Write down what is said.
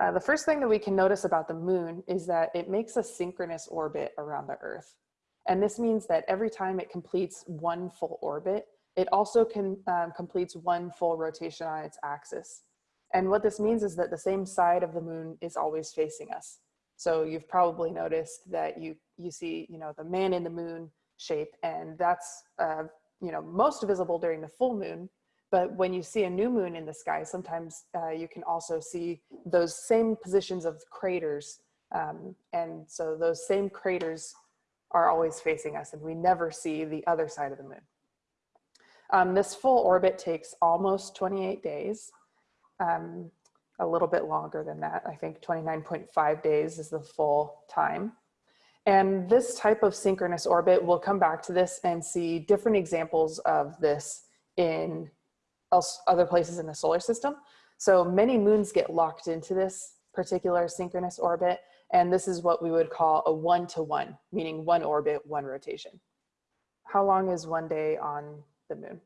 Uh, the first thing that we can notice about the moon is that it makes a synchronous orbit around the earth. And this means that every time it completes one full orbit, it also can, um, completes one full rotation on its axis. And what this means is that the same side of the moon is always facing us. So you've probably noticed that you, you see, you know, the man in the moon shape and that's, uh, you know, most visible during the full moon. But when you see a new moon in the sky, sometimes uh, you can also see those same positions of craters. Um, and so those same craters are always facing us and we never see the other side of the moon. Um, this full orbit takes almost 28 days, um, a little bit longer than that. I think 29.5 days is the full time. And this type of synchronous orbit, we'll come back to this and see different examples of this in else, other places in the solar system. So many moons get locked into this particular synchronous orbit. And this is what we would call a one-to-one, -one, meaning one orbit, one rotation. How long is one day on the moon?